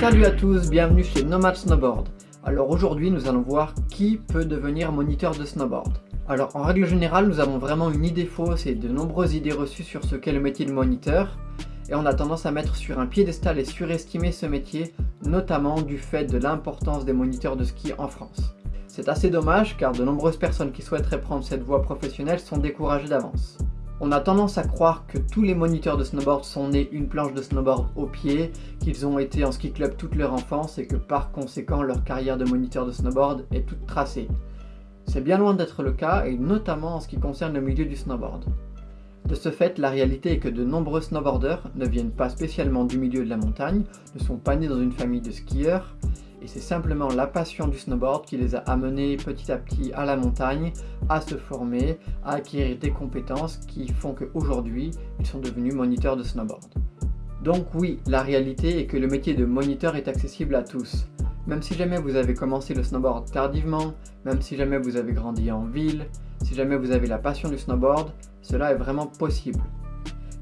Salut à tous, bienvenue chez Nomad Snowboard. Alors aujourd'hui nous allons voir qui peut devenir moniteur de snowboard. Alors en règle générale nous avons vraiment une idée fausse et de nombreuses idées reçues sur ce qu'est le métier de moniteur et on a tendance à mettre sur un piédestal et surestimer ce métier notamment du fait de l'importance des moniteurs de ski en France. C'est assez dommage car de nombreuses personnes qui souhaiteraient prendre cette voie professionnelle sont découragées d'avance. On a tendance à croire que tous les moniteurs de snowboard sont nés une planche de snowboard au pied, qu'ils ont été en ski club toute leur enfance et que par conséquent leur carrière de moniteur de snowboard est toute tracée. C'est bien loin d'être le cas et notamment en ce qui concerne le milieu du snowboard. De ce fait, la réalité est que de nombreux snowboarders ne viennent pas spécialement du milieu de la montagne, ne sont pas nés dans une famille de skieurs, et c'est simplement la passion du snowboard qui les a amenés petit à petit à la montagne, à se former, à acquérir des compétences qui font qu'aujourd'hui, ils sont devenus moniteurs de snowboard. Donc oui, la réalité est que le métier de moniteur est accessible à tous. Même si jamais vous avez commencé le snowboard tardivement, même si jamais vous avez grandi en ville, si jamais vous avez la passion du snowboard, cela est vraiment possible.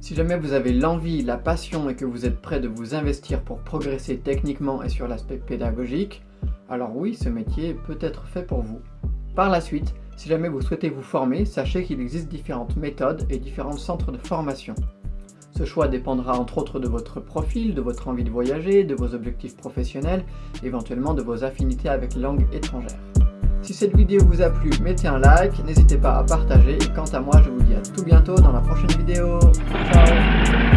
Si jamais vous avez l'envie, la passion et que vous êtes prêt de vous investir pour progresser techniquement et sur l'aspect pédagogique, alors oui, ce métier peut être fait pour vous. Par la suite, si jamais vous souhaitez vous former, sachez qu'il existe différentes méthodes et différents centres de formation. Ce choix dépendra entre autres de votre profil, de votre envie de voyager, de vos objectifs professionnels, éventuellement de vos affinités avec langues étrangères. Si cette vidéo vous a plu, mettez un like, n'hésitez pas à partager et quant à moi je vous dis à tout bientôt dans la prochaine vidéo. Ciao